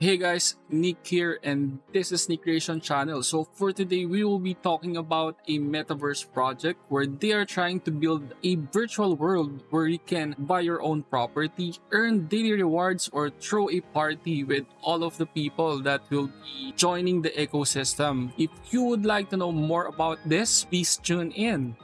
Hey guys, Nick here and this is Nick Creation Channel. So for today, we will be talking about a metaverse project where they are trying to build a virtual world where you can buy your own property, earn daily rewards, or throw a party with all of the people that will be joining the ecosystem. If you would like to know more about this, please tune in.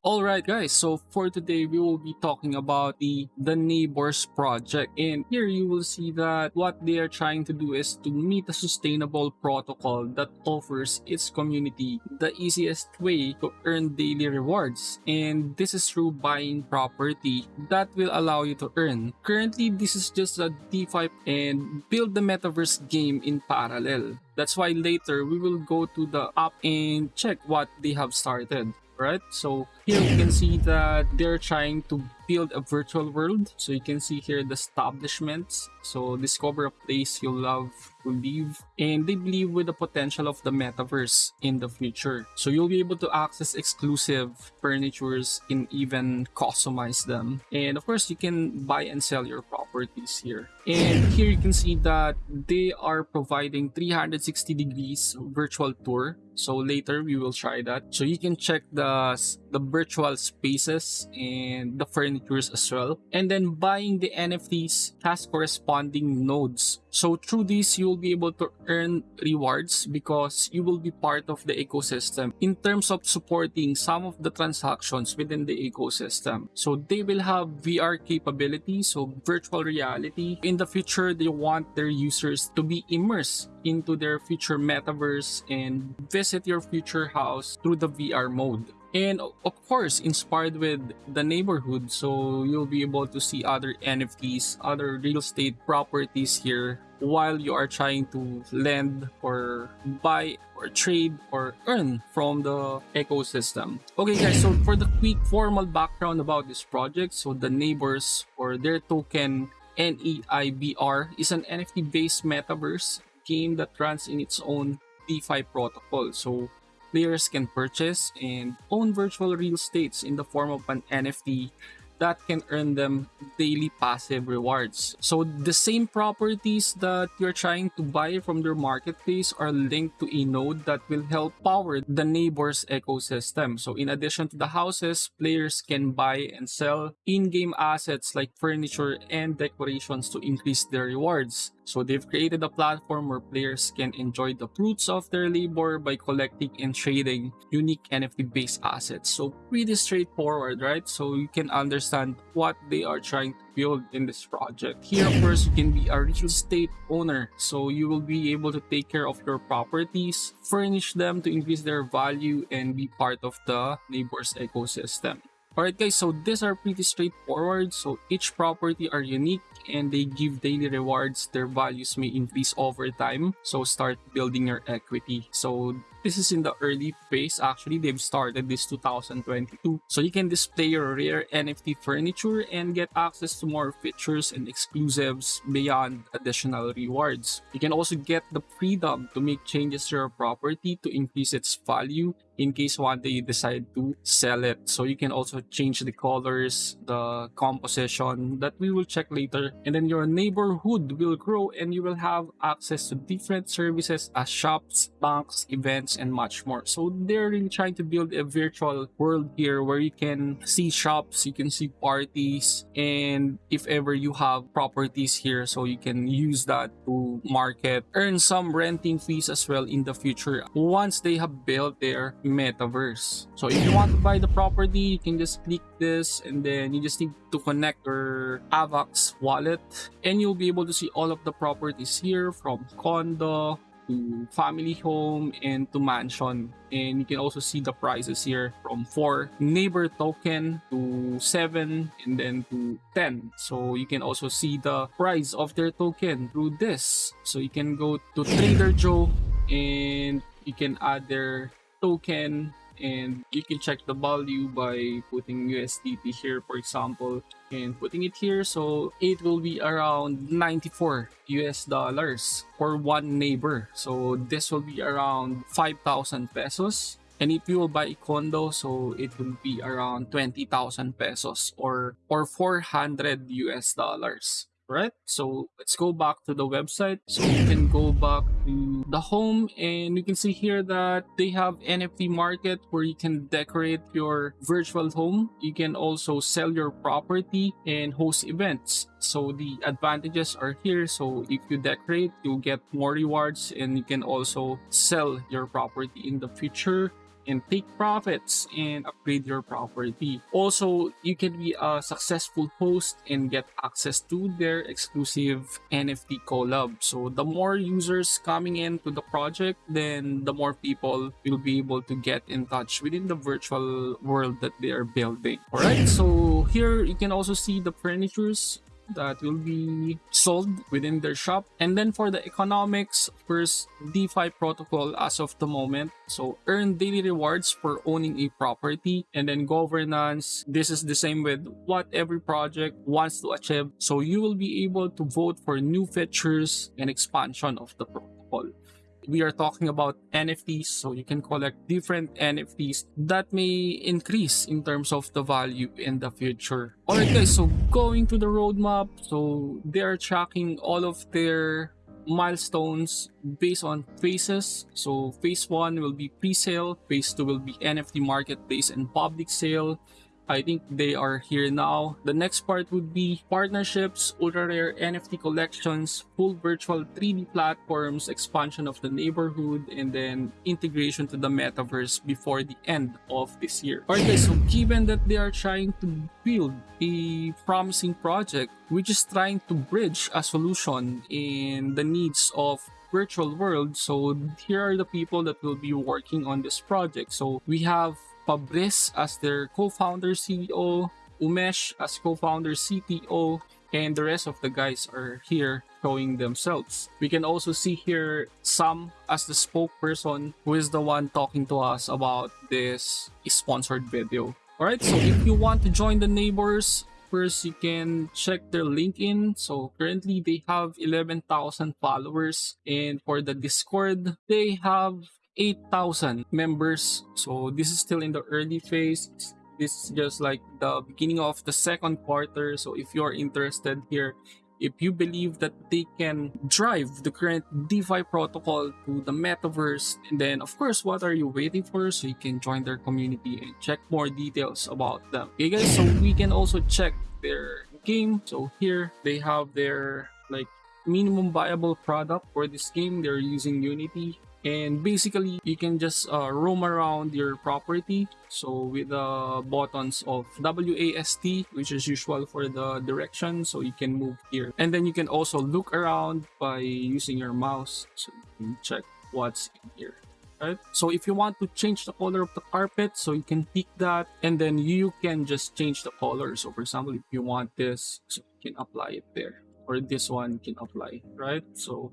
Alright guys, so for today we will be talking about the the neighbors project and here you will see that what they are trying to do is to meet a sustainable protocol that offers its community the easiest way to earn daily rewards and this is through buying property that will allow you to earn. Currently this is just a DeFi and build the metaverse game in parallel. That's why later we will go to the app and check what they have started right? So here you can see that they're trying to build a virtual world. So you can see here the establishments. So discover a place you love to live. And they believe with the potential of the metaverse in the future. So you'll be able to access exclusive furnitures and even customize them. And of course, you can buy and sell your properties here. And here you can see that they are providing 360 degrees virtual tour. So later we will try that. So you can check the, the virtual spaces and the furnitures as well. And then buying the NFTs has corresponding nodes. So through this, you will be able to earn rewards because you will be part of the ecosystem in terms of supporting some of the transactions within the ecosystem. So they will have VR capability, so virtual reality. In the future, they want their users to be immersed into their future metaverse and visit your future house through the VR mode. And of course, inspired with the neighborhood, so you'll be able to see other NFTs, other real estate properties here while you are trying to lend or buy or trade or earn from the ecosystem. Okay guys, so for the quick formal background about this project, so the neighbors or their token NEIBR is an NFT-based metaverse game that runs in its own DeFi protocol. So players can purchase and own virtual real estates in the form of an NFT that can earn them daily passive rewards. So the same properties that you're trying to buy from their marketplace are linked to a node that will help power the neighbors ecosystem. So in addition to the houses, players can buy and sell in-game assets like furniture and decorations to increase their rewards. So they've created a platform where players can enjoy the fruits of their labor by collecting and trading unique NFT-based assets. So pretty straightforward, right? So you can understand what they are trying to build in this project. Here, of course, you can be a real estate owner. So you will be able to take care of your properties, furnish them to increase their value, and be part of the neighbors ecosystem. Alright guys, so these are pretty straightforward. So each property are unique and they give daily rewards. Their values may increase over time. So start building your equity. So this is in the early phase actually. They've started this 2022. So you can display your rare NFT furniture and get access to more features and exclusives beyond additional rewards. You can also get the freedom to make changes to your property to increase its value in case one day you decide to sell it. So you can also change the colors, the composition that we will check later. And then your neighborhood will grow and you will have access to different services as shops, banks, events, and much more. So they're really trying to build a virtual world here where you can see shops, you can see parties, and if ever you have properties here, so you can use that to market, earn some renting fees as well in the future once they have built their metaverse. So if you want to buy the property, you can just click this and then you just need to connect your AVAX wallet. And you'll be able to see all of the properties here from condo, to family home and to mansion. And you can also see the prices here from 4 neighbor token to 7 and then to 10 so you can also see the price of their token through this. So you can go to trader joe and you can add their token and you can check the value by putting USDT here for example and putting it here. So it will be around 94 US dollars for one neighbor. So this will be around 5,000 pesos. And if you will buy a condo so it will be around 20,000 pesos or or 400 US dollars right? So let's go back to the website. So you can go back to the home and you can see here that they have NFT market where you can decorate your virtual home. You can also sell your property and host events. So the advantages are here. So if you decorate, you'll get more rewards and you can also sell your property in the future and take profits and upgrade your property. Also, you can be a successful host and get access to their exclusive NFT collab. So the more users coming into the project, then the more people will be able to get in touch within the virtual world that they are building. Alright, so here you can also see the furnitures that will be sold within their shop. And then for the economics, first DeFi protocol as of the moment. So earn daily rewards for owning a property and then governance. This is the same with what every project wants to achieve. So you will be able to vote for new features and expansion of the protocol we are talking about NFTs, so you can collect different NFTs that may increase in terms of the value in the future. Alright guys, so going to the roadmap, so they are tracking all of their milestones based on phases. So phase 1 will be pre-sale, phase 2 will be NFT marketplace and public sale, I think they are here now. The next part would be partnerships, ultra rare NFT collections, full virtual 3D platforms, expansion of the neighborhood, and then integration to the metaverse before the end of this year. Alright guys, so given that they are trying to build a promising project which is trying to bridge a solution in the needs of virtual world so here are the people that will be working on this project so we have Fabrice as their co-founder CEO, Umesh as co-founder CTO, and the rest of the guys are here showing themselves. We can also see here Sam as the spokesperson who is the one talking to us about this sponsored video. Alright, so if you want to join the neighbors, first you can check their LinkedIn. So currently they have 11,000 followers and for the Discord, they have 8,000 members. So this is still in the early phase. This is just like the beginning of the second quarter. So if you're interested here, if you believe that they can drive the current DeFi protocol to the metaverse, and then of course, what are you waiting for? So you can join their community and check more details about them. Okay guys, so we can also check their game. So here they have their like minimum viable product for this game. They're using Unity and basically you can just uh, roam around your property. So with the buttons of WASD which is usual for the direction so you can move here. And then you can also look around by using your mouse. So you can check what's in here right? So if you want to change the color of the carpet so you can pick that. And then you can just change the color. So for example if you want this so you can apply it there. Or this one can apply right? So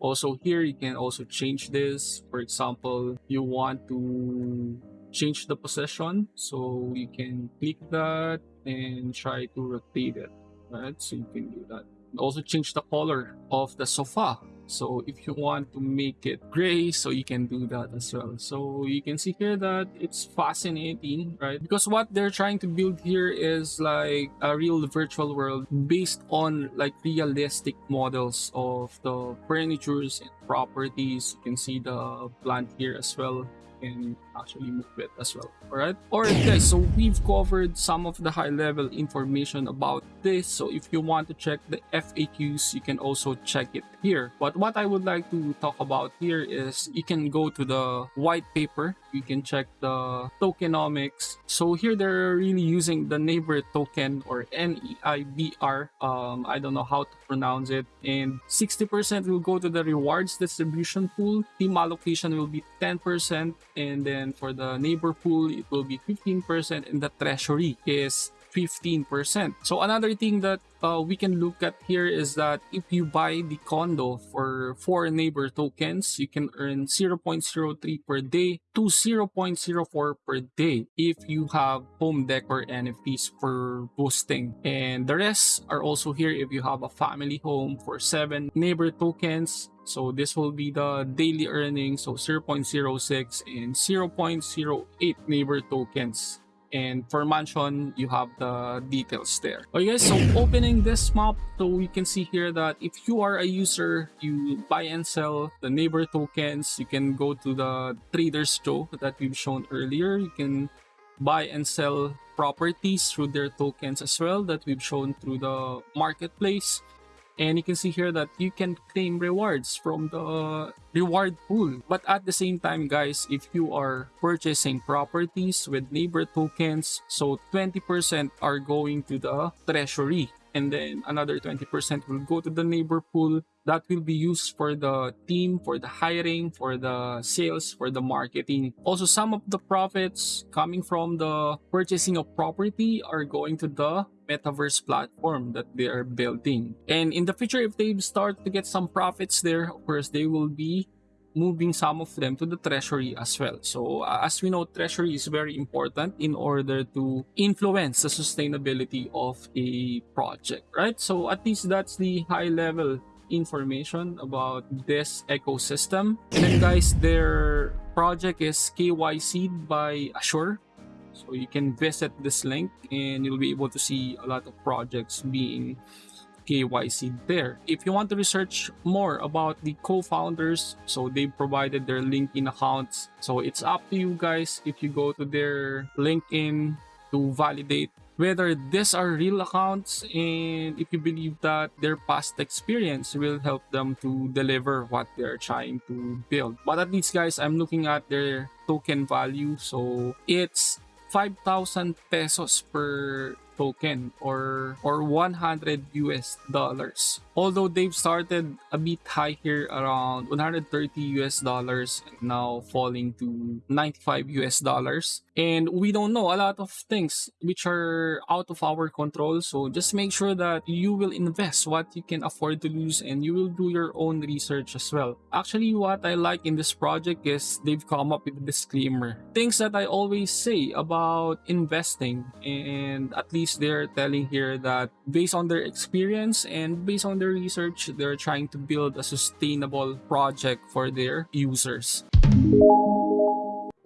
also here you can also change this. For example you want to change the position. So you can click that and try to rotate it right? So you can do that. Also change the color of the sofa so if you want to make it gray so you can do that as well. So you can see here that it's fascinating right? Because what they're trying to build here is like a real virtual world based on like realistic models of the furnitures and properties. You can see the plant here as well. Can actually move it as well. All right all right guys so we've covered some of the high level information about this so if you want to check the faqs you can also check it here. But what i would like to talk about here is you can go to the white paper. You can check the tokenomics. So here they're really using the neighbor token or neibr um i don't know how to pronounce it. And 60 percent will go to the rewards distribution pool. Team allocation will be 10 percent. And then for the neighbor pool it will be 15% and the treasury is 15%. So another thing that uh, we can look at here is that if you buy the condo for four neighbor tokens, you can earn 0.03 per day to 0.04 per day if you have home decor NFTs for boosting. And the rest are also here if you have a family home for seven neighbor tokens so this will be the daily earnings, so 0.06 and 0.08 neighbor tokens and for mansion you have the details there. Okay guys so opening this map so we can see here that if you are a user you buy and sell the neighbor tokens. You can go to the traders joe that we've shown earlier. You can buy and sell properties through their tokens as well that we've shown through the marketplace and you can see here that you can claim rewards from the reward pool. But at the same time guys if you are purchasing properties with neighbor tokens so 20 percent are going to the treasury and then another 20% will go to the neighbor pool. That will be used for the team for the hiring for the sales for the marketing. Also some of the profits coming from the purchasing of property are going to the metaverse platform that they are building. And in the future if they start to get some profits there of course they will be moving some of them to the treasury as well. So uh, as we know, treasury is very important in order to influence the sustainability of a project, right? So at least that's the high level information about this ecosystem. And then guys, their project is KYC by Assure. So you can visit this link and you'll be able to see a lot of projects being KYC there. If you want to research more about the co-founders, so they provided their LinkedIn accounts. So it's up to you guys if you go to their LinkedIn to validate whether these are real accounts and if you believe that their past experience will help them to deliver what they're trying to build. But at least guys, I'm looking at their token value. So it's 5,000 pesos per token or or 100 US dollars. Although they've started a bit high here around 130 US dollars now falling to 95 US dollars and we don't know a lot of things which are out of our control so just make sure that you will invest what you can afford to lose and you will do your own research as well. Actually what I like in this project is they've come up with a disclaimer. Things that I always say about investing and at least they're telling here that based on their experience and based on their research, they're trying to build a sustainable project for their users.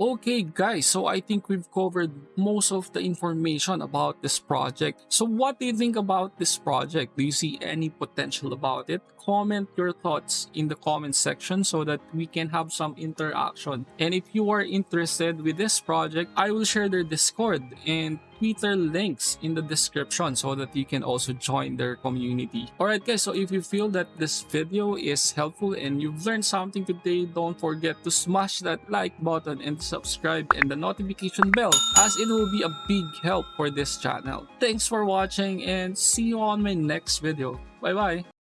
Okay guys, so I think we've covered most of the information about this project. So what do you think about this project? Do you see any potential about it? Comment your thoughts in the comment section so that we can have some interaction. And if you are interested with this project, I will share their Discord and Twitter links in the description so that you can also join their community. Alright guys, so if you feel that this video is helpful and you've learned something today, don't forget to smash that like button and subscribe and the notification bell as it will be a big help for this channel. Thanks for watching and see you on my next video. Bye bye!